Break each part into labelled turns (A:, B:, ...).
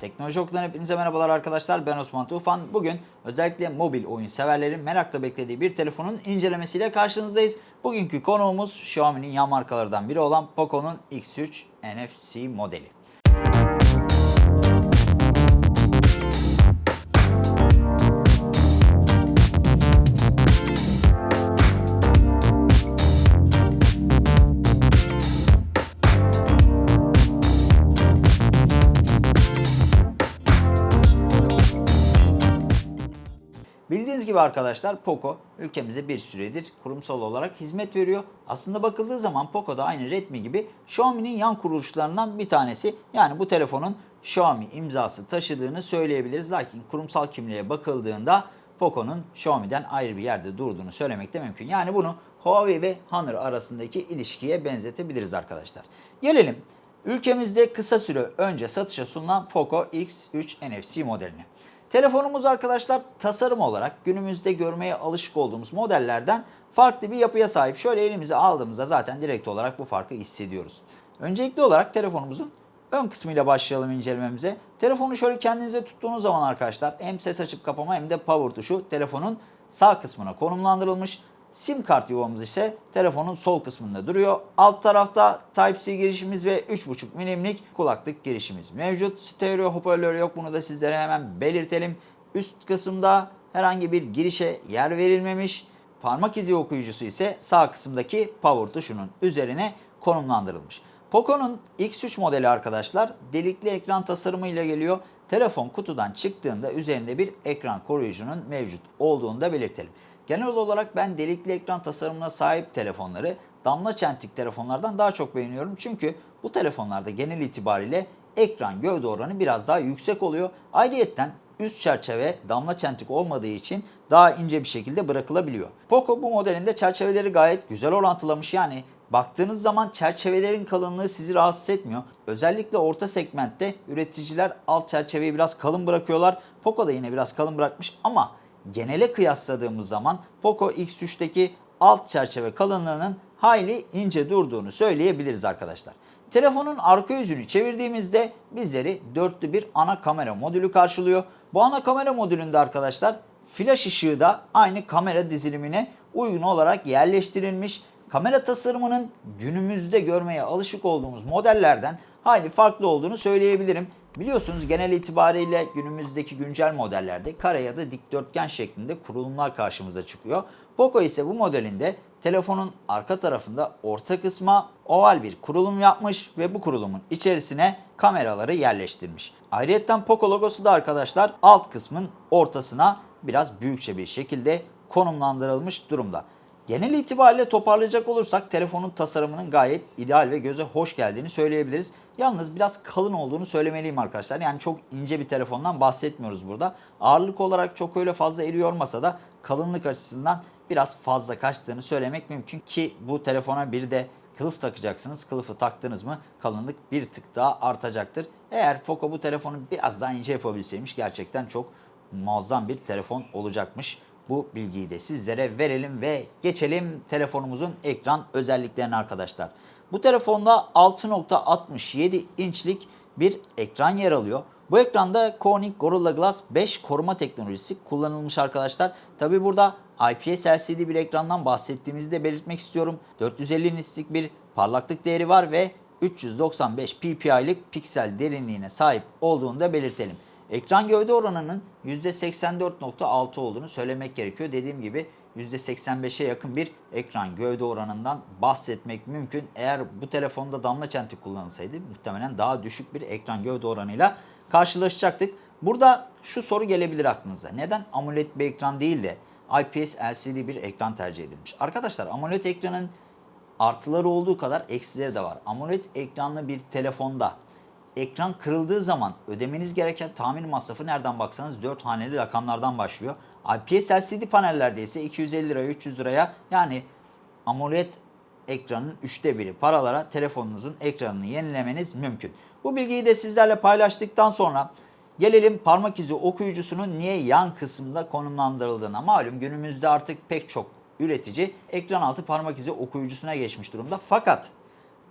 A: Teknoloji Oku'dan hepinize merhabalar arkadaşlar. Ben Osman Tufan. Bugün özellikle mobil oyun severlerin merakla beklediği bir telefonun incelemesiyle karşınızdayız. Bugünkü konuğumuz Xiaomi'nin yan markalardan biri olan Poco'nun X3 NFC modeli. Gibi arkadaşlar Poco ülkemize bir süredir kurumsal olarak hizmet veriyor. Aslında bakıldığı zaman Poco da aynı Redmi gibi Xiaomi'nin yan kuruluşlarından bir tanesi. Yani bu telefonun Xiaomi imzası taşıdığını söyleyebiliriz. Lakin kurumsal kimliğe bakıldığında Poco'nun Xiaomi'den ayrı bir yerde durduğunu söylemek de mümkün. Yani bunu Huawei ve Honor arasındaki ilişkiye benzetebiliriz arkadaşlar. Gelelim ülkemizde kısa süre önce satışa sunulan Poco X3 NFC modeline. Telefonumuz arkadaşlar tasarım olarak günümüzde görmeye alışık olduğumuz modellerden farklı bir yapıya sahip. Şöyle elimize aldığımızda zaten direkt olarak bu farkı hissediyoruz. Öncelikli olarak telefonumuzun ön kısmıyla başlayalım incelememize. Telefonu şöyle kendinize tuttuğunuz zaman arkadaşlar hem ses açıp kapama hem de power tuşu telefonun sağ kısmına konumlandırılmış. Sim kart yuvamız ise telefonun sol kısmında duruyor. Alt tarafta Type-C girişimiz ve 3.5 milimlik kulaklık girişimiz mevcut. Stereo hoparlör yok bunu da sizlere hemen belirtelim. Üst kısımda herhangi bir girişe yer verilmemiş. Parmak izi okuyucusu ise sağ kısımdaki power tuşunun üzerine konumlandırılmış. Poco'nun X3 modeli arkadaşlar delikli ekran tasarımıyla geliyor. Telefon kutudan çıktığında üzerinde bir ekran koruyucunun mevcut olduğunu da belirtelim. Genel olarak ben delikli ekran tasarımına sahip telefonları damla çentik telefonlardan daha çok beğeniyorum. Çünkü bu telefonlarda genel itibariyle ekran gövde oranı biraz daha yüksek oluyor. Ayrıyeten üst çerçeve damla çentik olmadığı için daha ince bir şekilde bırakılabiliyor. Poco bu modelinde çerçeveleri gayet güzel orantılamış. Yani baktığınız zaman çerçevelerin kalınlığı sizi rahatsız etmiyor. Özellikle orta segmentte üreticiler alt çerçeveyi biraz kalın bırakıyorlar. Poco da yine biraz kalın bırakmış ama genele kıyasladığımız zaman Poco X3'teki alt çerçeve kalınlığının hayli ince durduğunu söyleyebiliriz arkadaşlar. Telefonun arka yüzünü çevirdiğimizde bizleri dörtlü bir ana kamera modülü karşılıyor. Bu ana kamera modülünde arkadaşlar flash ışığı da aynı kamera dizilimine uygun olarak yerleştirilmiş. Kamera tasarımının günümüzde görmeye alışık olduğumuz modellerden hayli farklı olduğunu söyleyebilirim. Biliyorsunuz genel itibariyle günümüzdeki güncel modellerde kare ya da dikdörtgen şeklinde kurulumlar karşımıza çıkıyor. Poco ise bu modelinde telefonun arka tarafında orta kısma oval bir kurulum yapmış ve bu kurulumun içerisine kameraları yerleştirmiş. Ayrıca Poco logosu da arkadaşlar alt kısmın ortasına biraz büyükçe bir şekilde konumlandırılmış durumda. Genel itibariyle toparlayacak olursak telefonun tasarımının gayet ideal ve göze hoş geldiğini söyleyebiliriz. Yalnız biraz kalın olduğunu söylemeliyim arkadaşlar. Yani çok ince bir telefondan bahsetmiyoruz burada. Ağırlık olarak çok öyle fazla eli yormasa da kalınlık açısından biraz fazla kaçtığını söylemek mümkün ki bu telefona bir de kılıf takacaksınız. Kılıfı taktınız mı kalınlık bir tık daha artacaktır. Eğer Poco bu telefonu biraz daha ince yapabilseymiş gerçekten çok muazzam bir telefon olacakmış. Bu bilgiyi de sizlere verelim ve geçelim telefonumuzun ekran özelliklerine arkadaşlar. Bu telefonda 6.67 inçlik bir ekran yer alıyor. Bu ekranda Corning Gorilla Glass 5 koruma teknolojisi kullanılmış arkadaşlar. Tabi burada IPS LCD bir ekrandan bahsettiğimizi de belirtmek istiyorum. 450 nitslik bir parlaklık değeri var ve 395 ppi'lik piksel derinliğine sahip olduğunu da belirtelim. Ekran gövde oranının %84.6 olduğunu söylemek gerekiyor. Dediğim gibi %85'e yakın bir ekran gövde oranından bahsetmek mümkün. Eğer bu telefonda damla çentik kullanılsaydı muhtemelen daha düşük bir ekran gövde oranıyla karşılaşacaktık. Burada şu soru gelebilir aklınıza. Neden AMOLED bir ekran değil de IPS LCD bir ekran tercih edilmiş? Arkadaşlar AMOLED ekranın artıları olduğu kadar eksileri de var. AMOLED ekranlı bir telefonda ekran kırıldığı zaman ödemeniz gereken tamir masrafı nereden baksanız 4 haneli rakamlardan başlıyor. IPS LCD panellerde ise 250 liraya 300 liraya yani AMOLED ekranın üçte biri paralara telefonunuzun ekranını yenilemeniz mümkün. Bu bilgiyi de sizlerle paylaştıktan sonra gelelim parmak izi okuyucusunun niye yan kısımda konumlandırıldığına. Malum günümüzde artık pek çok üretici ekran altı parmak izi okuyucusuna geçmiş durumda. Fakat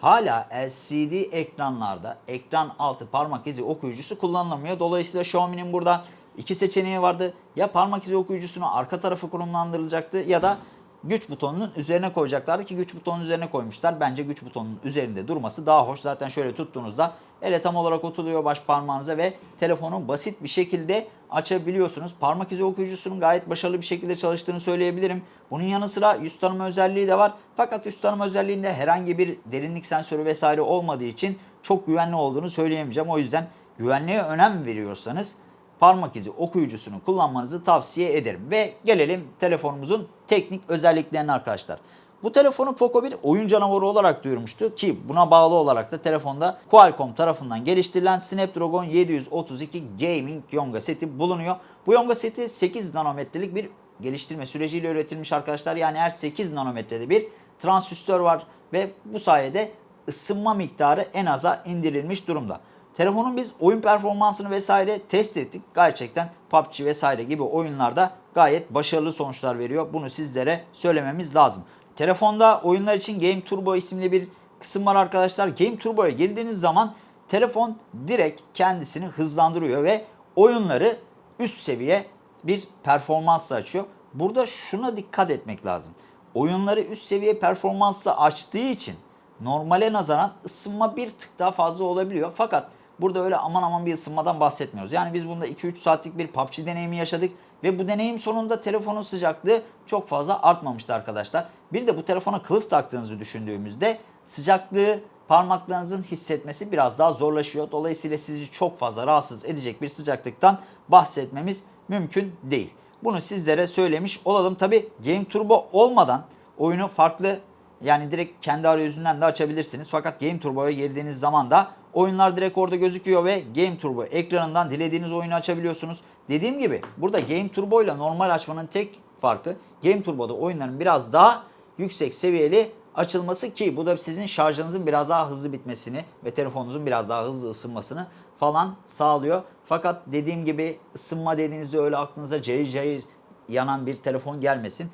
A: hala LCD ekranlarda ekran altı parmak izi okuyucusu kullanılamıyor. Dolayısıyla Xiaomi'nin burada iki seçeneği vardı. Ya parmak izi okuyucusunu arka tarafı konumlandırılacaktı ya da güç butonunun üzerine koyacaklardı ki güç butonunun üzerine koymuşlar. Bence güç butonunun üzerinde durması daha hoş. Zaten şöyle tuttuğunuzda ele tam olarak oturuyor baş parmağınıza ve telefonu basit bir şekilde açabiliyorsunuz. Parmak izi okuyucusunun gayet başarılı bir şekilde çalıştığını söyleyebilirim. Bunun yanı sıra yüz tanıma özelliği de var. Fakat yüz tanıma özelliğinde herhangi bir derinlik sensörü vesaire olmadığı için çok güvenli olduğunu söyleyemeyeceğim. O yüzden güvenliğe önem veriyorsanız parmak izi okuyucusunu kullanmanızı tavsiye ederim. Ve gelelim telefonumuzun teknik özelliklerine arkadaşlar. Bu telefonu Poco bir oyun canavarı olarak duyurmuştu ki buna bağlı olarak da telefonda Qualcomm tarafından geliştirilen Snapdragon 732 Gaming Yonga seti bulunuyor. Bu Yonga seti 8 nanometrelik bir geliştirme süreciyle üretilmiş arkadaşlar. Yani her 8 nanometrede bir transistör var ve bu sayede ısınma miktarı en aza indirilmiş durumda. Telefonun biz oyun performansını vesaire test ettik. Gerçekten PUBG vesaire gibi oyunlarda gayet başarılı sonuçlar veriyor. Bunu sizlere söylememiz lazım. Telefonda oyunlar için Game Turbo isimli bir kısım var arkadaşlar. Game Turbo'ya girdiğiniz zaman telefon direkt kendisini hızlandırıyor ve oyunları üst seviye bir performansla açıyor. Burada şuna dikkat etmek lazım. Oyunları üst seviye performansla açtığı için normale nazaran ısınma bir tık daha fazla olabiliyor. Fakat burada öyle aman aman bir ısınmadan bahsetmiyoruz. Yani biz bunda 2-3 saatlik bir PUBG deneyimi yaşadık ve bu deneyim sonunda telefonun sıcaklığı çok fazla artmamıştı arkadaşlar. Bir de bu telefona kılıf taktığınızı düşündüğümüzde sıcaklığı parmaklarınızın hissetmesi biraz daha zorlaşıyor. Dolayısıyla sizi çok fazla rahatsız edecek bir sıcaklıktan bahsetmemiz mümkün değil. Bunu sizlere söylemiş olalım. Tabi Game Turbo olmadan oyunu farklı yani direkt kendi arayüzünden de açabilirsiniz. Fakat Game Turbo'ya girdiğiniz zaman da oyunlar direkt orada gözüküyor ve Game Turbo ekranından dilediğiniz oyunu açabiliyorsunuz. Dediğim gibi burada Game Turbo ile normal açmanın tek farkı Game Turbo'da oyunların biraz daha yüksek seviyeli açılması ki bu da sizin şarjınızın biraz daha hızlı bitmesini ve telefonunuzun biraz daha hızlı ısınmasını falan sağlıyor. Fakat dediğim gibi ısınma dediğinizde öyle aklınıza cayır cayır yanan bir telefon gelmesin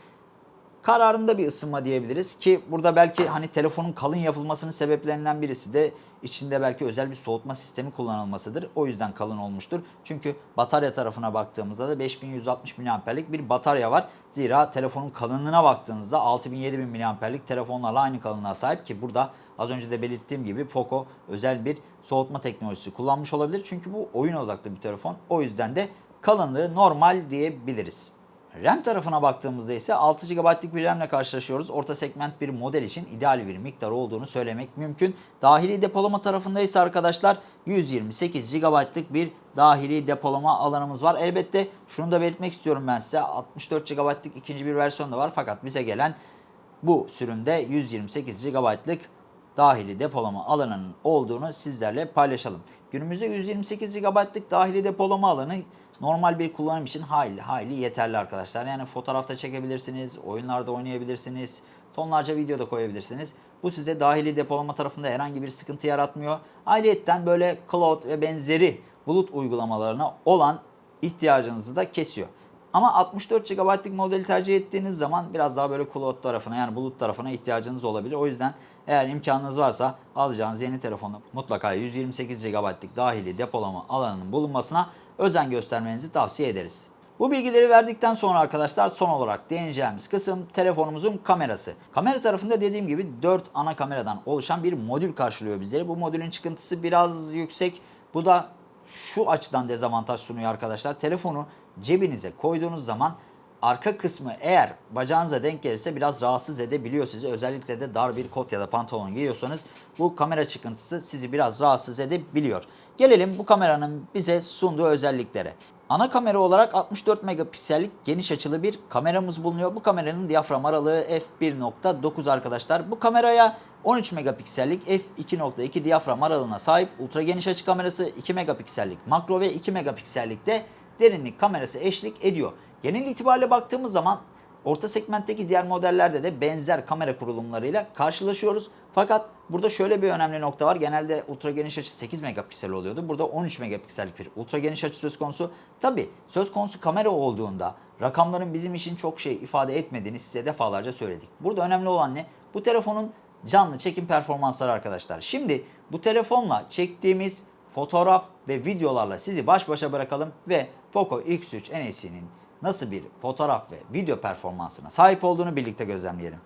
A: kararında bir ısınma diyebiliriz ki burada belki hani telefonun kalın yapılmasının sebeplerinden birisi de içinde belki özel bir soğutma sistemi kullanılmasıdır. O yüzden kalın olmuştur. Çünkü batarya tarafına baktığımızda da 5160 mAh'lik bir batarya var. Zira telefonun kalınlığına baktığınızda 6000-7000 mAh'lik telefonlarla aynı kalınlığa sahip ki burada az önce de belirttiğim gibi Poco özel bir soğutma teknolojisi kullanmış olabilir. Çünkü bu oyun odaklı bir telefon. O yüzden de kalınlığı normal diyebiliriz. RAM tarafına baktığımızda ise 6 GB'lık bir RAM ile karşılaşıyoruz. Orta segment bir model için ideal bir miktar olduğunu söylemek mümkün. Dahili depolama tarafında ise arkadaşlar 128 GB'lık bir dahili depolama alanımız var. Elbette şunu da belirtmek istiyorum ben size. 64 GB'lık ikinci bir versiyon da var fakat bize gelen bu sürümde 128 GB'lık dahili depolama alanının olduğunu sizlerle paylaşalım. Günümüzde 128 GB'lık dahili depolama alanı normal bir kullanım için hayli hayli yeterli arkadaşlar. Yani fotoğrafta çekebilirsiniz, oyunlarda oynayabilirsiniz, tonlarca video da koyabilirsiniz. Bu size dahili depolama tarafında herhangi bir sıkıntı yaratmıyor. Ayrıyeten böyle cloud ve benzeri bulut uygulamalarına olan ihtiyacınızı da kesiyor. Ama 64 GB'lık modeli tercih ettiğiniz zaman biraz daha böyle cloud tarafına yani bulut tarafına ihtiyacınız olabilir. O yüzden eğer imkanınız varsa alacağınız yeni telefonda mutlaka 128 GB'lık dahili depolama alanının bulunmasına özen göstermenizi tavsiye ederiz. Bu bilgileri verdikten sonra arkadaşlar son olarak değineceğimiz kısım telefonumuzun kamerası. Kamera tarafında dediğim gibi 4 ana kameradan oluşan bir modül karşılıyor bizleri. Bu modülün çıkıntısı biraz yüksek. Bu da şu açıdan dezavantaj sunuyor arkadaşlar. Telefonu cebinize koyduğunuz zaman arka kısmı eğer bacağınıza denk gelirse biraz rahatsız edebiliyor sizi. Özellikle de dar bir kot ya da pantolon giyiyorsanız bu kamera çıkıntısı sizi biraz rahatsız edebiliyor. Gelelim bu kameranın bize sunduğu özelliklere. Ana kamera olarak 64 megapiksellik geniş açılı bir kameramız bulunuyor. Bu kameranın diyafram aralığı f1.9 arkadaşlar. Bu kameraya 13 megapiksellik f2.2 diyafram aralığına sahip ultra geniş açı kamerası, 2 megapiksellik makro ve 2 megapiksellik de derinlik kamerası eşlik ediyor. Genel itibariyle baktığımız zaman orta segmentteki diğer modellerde de benzer kamera kurulumlarıyla karşılaşıyoruz. Fakat burada şöyle bir önemli nokta var. Genelde ultra geniş açı 8 megapiksel oluyordu. Burada 13 megapiksellik bir ultra geniş açı söz konusu. Tabi söz konusu kamera olduğunda rakamların bizim için çok şey ifade etmediğini size defalarca söyledik. Burada önemli olan ne? Bu telefonun canlı çekim performansları arkadaşlar. Şimdi bu telefonla çektiğimiz fotoğraf ve videolarla sizi baş başa bırakalım ve Poco X3 NFC'nin nasıl bir fotoğraf ve video performansına sahip olduğunu birlikte gözlemleyelim.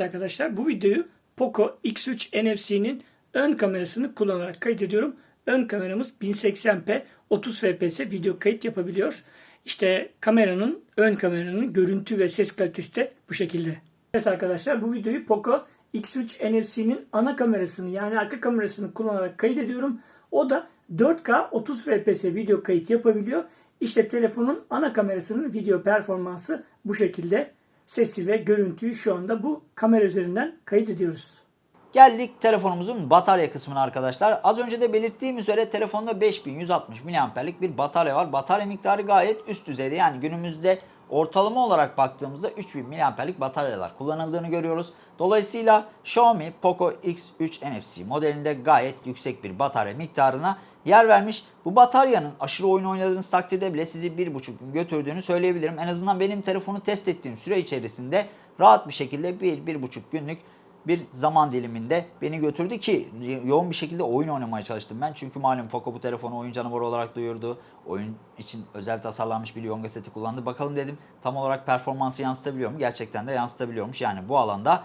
B: Evet arkadaşlar bu videoyu Poco X3 NFC'nin ön kamerasını kullanarak kaydediyorum. Ön kameramız 1080p 30 fps video kayıt yapabiliyor. İşte kameranın ön kameranın görüntü ve ses kalitesi de bu şekilde. Evet arkadaşlar bu videoyu Poco X3 NFC'nin ana kamerasını yani arka kamerasını kullanarak kaydediyorum. O da 4K 30 fps video kayıt yapabiliyor. İşte telefonun ana kamerasının video performansı bu şekilde. Sesi ve görüntüyü şu anda bu kamera üzerinden kayıt ediyoruz.
A: Geldik telefonumuzun batarya kısmına arkadaşlar. Az önce de belirttiğim üzere telefonda 5160 mAh'lik bir batarya var. Batarya miktarı gayet üst düzeyde. Yani günümüzde ortalama olarak baktığımızda 3000 mAh'lik bataryalar kullanıldığını görüyoruz. Dolayısıyla Xiaomi Poco X3 NFC modelinde gayet yüksek bir batarya miktarına yer vermiş. Bu bataryanın aşırı oyun oynadığınız takdirde bile sizi 1,5 gün götürdüğünü söyleyebilirim. En azından benim telefonu test ettiğim süre içerisinde rahat bir şekilde 1-1,5 günlük bir zaman diliminde beni götürdü ki yoğun bir şekilde oyun oynamaya çalıştım ben. Çünkü malum Poco bu telefonu oyun canavarı olarak duyurdu. Oyun için özel tasarlanmış bir Yonga seti kullandı. Bakalım dedim tam olarak performansı yansıtabiliyor mu? Gerçekten de yansıtabiliyormuş. Yani bu alanda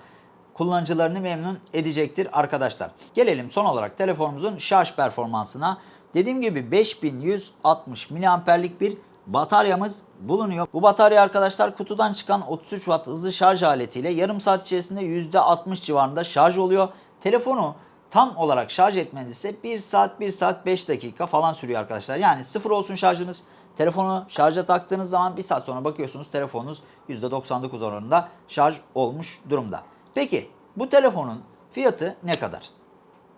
A: kullanıcılarını memnun edecektir arkadaşlar. Gelelim son olarak telefonumuzun şarj performansına. Dediğim gibi 5160 mAh'lik bir bataryamız bulunuyor. Bu batarya arkadaşlar kutudan çıkan 33 Watt hızlı şarj aletiyle yarım saat içerisinde %60 civarında şarj oluyor. Telefonu tam olarak şarj etmeniz ise 1 saat 1 saat 5 dakika falan sürüyor arkadaşlar. Yani sıfır olsun şarjınız. Telefonu şarja taktığınız zaman 1 saat sonra bakıyorsunuz telefonunuz %99 oranında şarj olmuş durumda. Peki bu telefonun fiyatı ne kadar?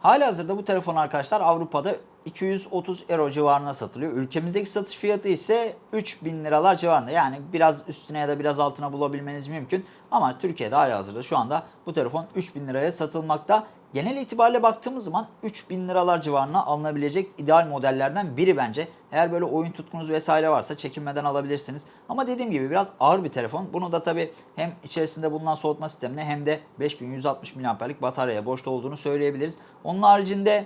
A: Halihazırda bu telefon arkadaşlar Avrupa'da 230 euro civarına satılıyor. Ülkemizdeki satış fiyatı ise 3000 liralar civarında. Yani biraz üstüne ya da biraz altına bulabilmeniz mümkün. Ama Türkiye'de halihazırda şu anda bu telefon 3000 liraya satılmakta. Genel itibariyle baktığımız zaman 3000 liralar civarına alınabilecek ideal modellerden biri bence. Eğer böyle oyun tutkunuz vesaire varsa çekinmeden alabilirsiniz. Ama dediğim gibi biraz ağır bir telefon. Bunu da tabi hem içerisinde bulunan soğutma sistemine hem de 5160 mAh'lik bataryaya borçlu olduğunu söyleyebiliriz. Onun haricinde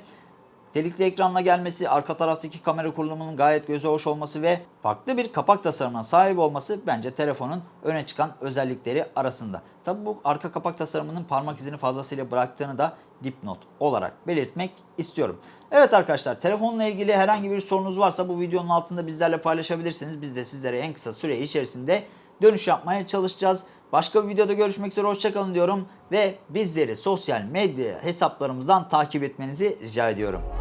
A: Delikli ekranla gelmesi, arka taraftaki kamera kurulumunun gayet göze hoş olması ve farklı bir kapak tasarımına sahip olması bence telefonun öne çıkan özellikleri arasında. Tabi bu arka kapak tasarımının parmak izini fazlasıyla bıraktığını da dipnot olarak belirtmek istiyorum. Evet arkadaşlar telefonla ilgili herhangi bir sorunuz varsa bu videonun altında bizlerle paylaşabilirsiniz. Biz de sizlere en kısa süre içerisinde dönüş yapmaya çalışacağız. Başka bir videoda görüşmek üzere hoşçakalın diyorum ve bizleri sosyal medya hesaplarımızdan takip etmenizi rica ediyorum.